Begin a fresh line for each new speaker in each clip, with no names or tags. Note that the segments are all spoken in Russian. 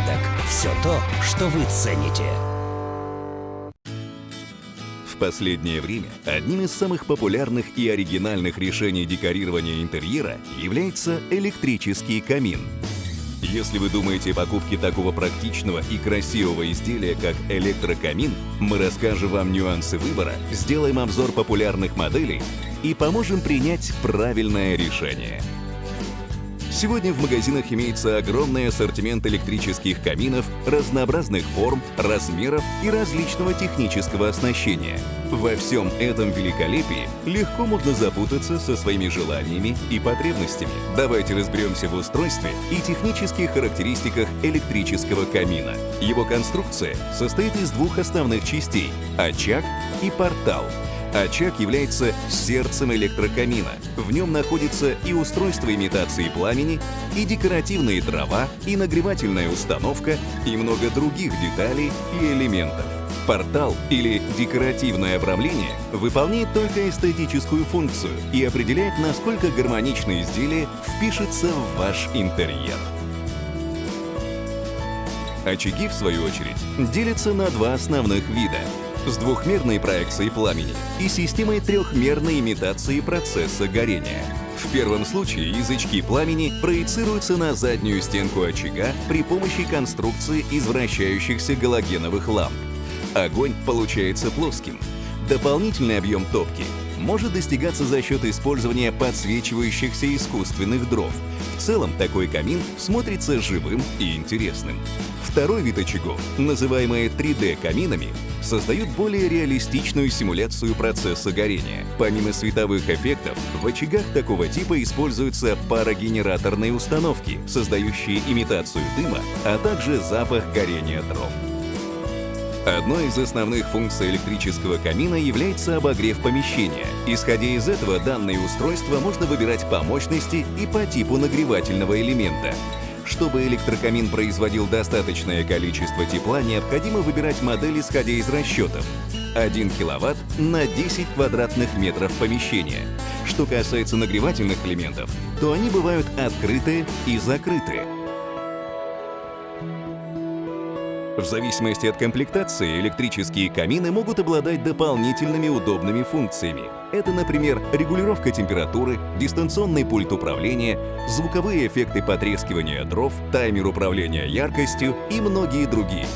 «Порядок» — все то, что вы цените.
В последнее время одним из самых популярных и оригинальных решений декорирования интерьера является электрический камин. Если вы думаете о покупке такого практичного и красивого изделия, как электрокамин, мы расскажем вам нюансы выбора, сделаем обзор популярных моделей и поможем принять правильное решение. Сегодня в магазинах имеется огромный ассортимент электрических каминов разнообразных форм, размеров и различного технического оснащения. Во всем этом великолепии легко можно запутаться со своими желаниями и потребностями. Давайте разберемся в устройстве и технических характеристиках электрического камина. Его конструкция состоит из двух основных частей – очаг и портал – Очаг является сердцем электрокамина. В нем находится и устройство имитации пламени, и декоративные дрова, и нагревательная установка, и много других деталей и элементов. Портал или декоративное обрамление выполняет только эстетическую функцию и определяет, насколько гармоничное изделие впишется в ваш интерьер. Очаги, в свою очередь, делятся на два основных вида с двухмерной проекцией пламени и системой трехмерной имитации процесса горения. В первом случае язычки пламени проецируются на заднюю стенку очага при помощи конструкции из вращающихся галогеновых ламп. Огонь получается плоским. Дополнительный объем топки может достигаться за счет использования подсвечивающихся искусственных дров. В целом такой камин смотрится живым и интересным. Второй вид очагов, называемые 3D-каминами, создают более реалистичную симуляцию процесса горения. Помимо световых эффектов, в очагах такого типа используются парогенераторные установки, создающие имитацию дыма, а также запах горения дров. Одной из основных функций электрического камина является обогрев помещения. Исходя из этого, данное устройство можно выбирать по мощности и по типу нагревательного элемента. Чтобы электрокамин производил достаточное количество тепла, необходимо выбирать модель, исходя из расчетов. 1 киловатт на 10 квадратных метров помещения. Что касается нагревательных элементов, то они бывают открытые и закрытые. В зависимости от комплектации электрические камины могут обладать дополнительными удобными функциями. Это, например, регулировка температуры, дистанционный пульт управления, звуковые эффекты потрескивания дров, таймер управления яркостью и многие другие.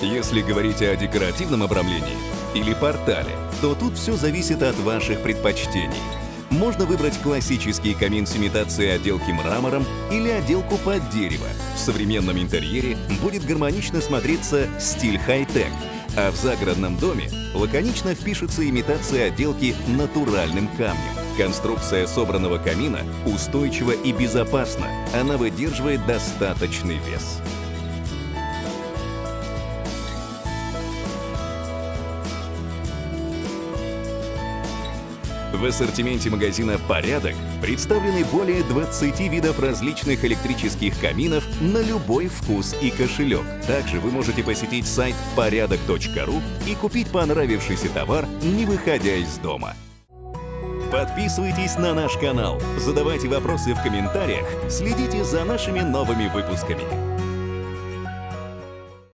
Если говорить о декоративном обрамлении или портале, то тут все зависит от ваших предпочтений. Можно выбрать классический камин с имитацией отделки мрамором или отделку под дерево. В современном интерьере будет гармонично смотреться стиль хай-тек, а в загородном доме лаконично впишется имитация отделки натуральным камнем. Конструкция собранного камина устойчива и безопасна, она выдерживает достаточный вес. В ассортименте магазина «Порядок» представлены более 20 видов различных электрических каминов на любой вкус и кошелек. Также вы можете посетить сайт порядок.ру и купить понравившийся товар, не выходя из дома. Подписывайтесь на наш канал, задавайте вопросы в комментариях, следите за нашими новыми выпусками.